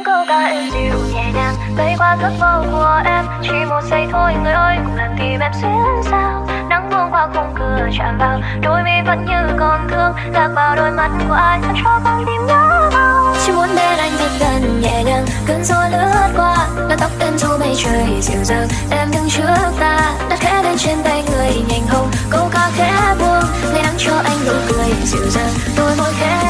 những câu ca êm dịu nhẹ nhàng. Bay qua giấc mơ của em, chỉ một giây thôi, người ơi, cùng làm tìm em xuyên sao? Nắng buông qua khung cửa chạm vào, đôi mi vẫn như còn thương. Lạc vào đôi mắt của ai sao cho con tim nhớ bao. Chỉ muốn bên anh thật gần nhẹ nhàng, cơn gió lướt qua, là tóc em dù mây trời dịu dàng. Em đứng trước ta, đặt khẽ lên trên tay người nhành hồng. Câu ca khẽ buông ngày nắng cho anh nụ cười dịu dàng. Đôi môi khẽ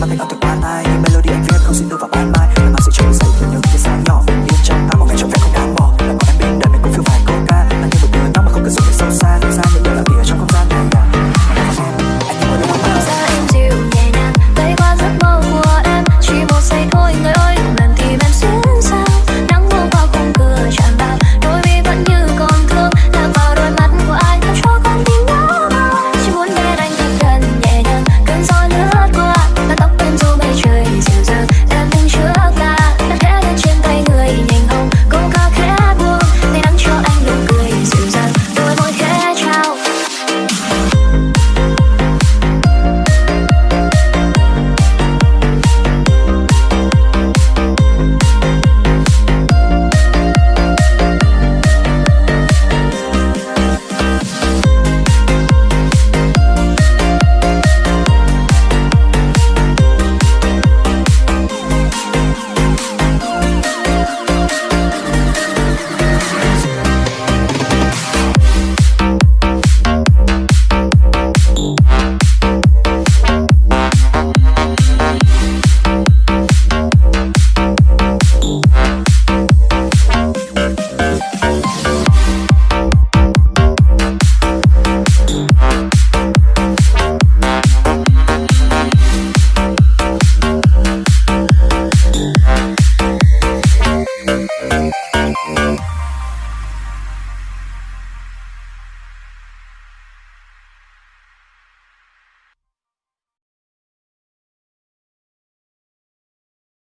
mà mình âm thực ban tay những melody anh viết không xin được vào ban mai làm anh sẽ cho